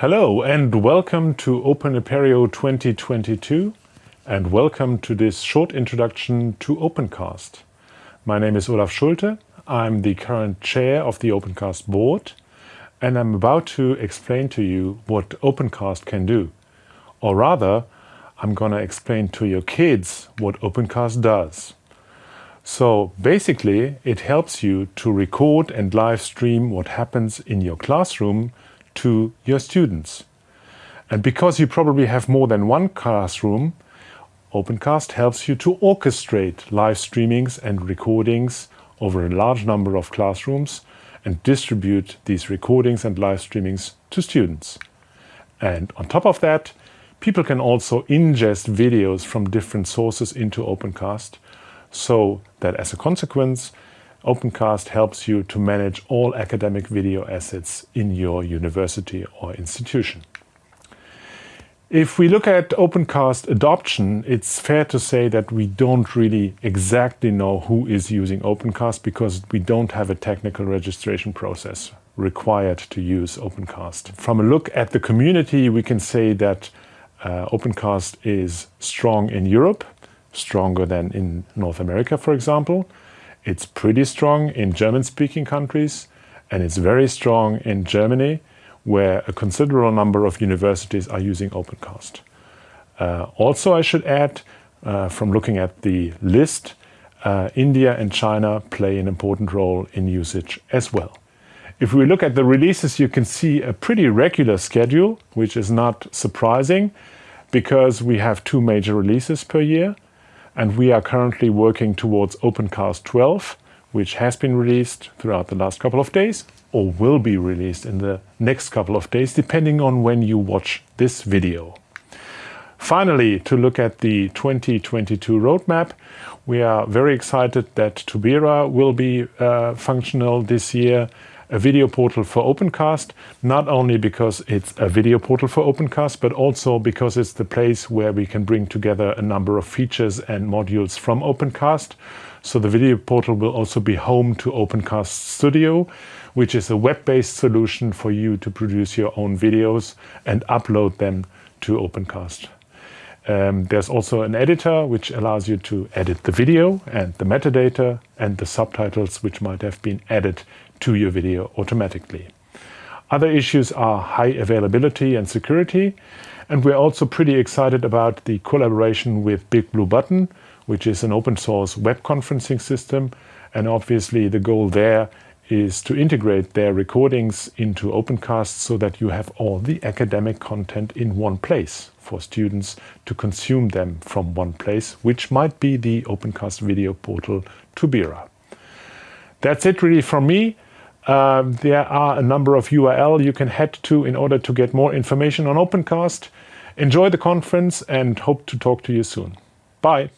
Hello and welcome to Open Apereo 2022 and welcome to this short introduction to Opencast. My name is Olaf Schulte. I'm the current chair of the Opencast board and I'm about to explain to you what Opencast can do. Or rather, I'm gonna explain to your kids what Opencast does. So basically, it helps you to record and live stream what happens in your classroom to your students. And because you probably have more than one classroom, Opencast helps you to orchestrate live streamings and recordings over a large number of classrooms and distribute these recordings and live streamings to students. And on top of that, people can also ingest videos from different sources into Opencast so that as a consequence, Opencast helps you to manage all academic video assets in your university or institution. If we look at Opencast adoption, it's fair to say that we don't really exactly know who is using Opencast because we don't have a technical registration process required to use Opencast. From a look at the community, we can say that uh, Opencast is strong in Europe, stronger than in North America, for example. It's pretty strong in German-speaking countries, and it's very strong in Germany, where a considerable number of universities are using Opencast. Uh, also, I should add, uh, from looking at the list, uh, India and China play an important role in usage as well. If we look at the releases, you can see a pretty regular schedule, which is not surprising because we have two major releases per year. And we are currently working towards Opencast 12, which has been released throughout the last couple of days or will be released in the next couple of days, depending on when you watch this video. Finally, to look at the 2022 roadmap, we are very excited that Tobira will be uh, functional this year, a video portal for Opencast, not only because it's a video portal for Opencast, but also because it's the place where we can bring together a number of features and modules from Opencast. So the video portal will also be home to Opencast Studio, which is a web-based solution for you to produce your own videos and upload them to Opencast. Um, there's also an editor which allows you to edit the video and the metadata and the subtitles which might have been added to your video automatically. Other issues are high availability and security. And we're also pretty excited about the collaboration with Big Blue Button, which is an open source web conferencing system. And obviously the goal there is to integrate their recordings into Opencast so that you have all the academic content in one place for students to consume them from one place, which might be the Opencast video portal Tobira. That's it really from me. Uh, there are a number of URL you can head to in order to get more information on Opencast. Enjoy the conference and hope to talk to you soon. Bye.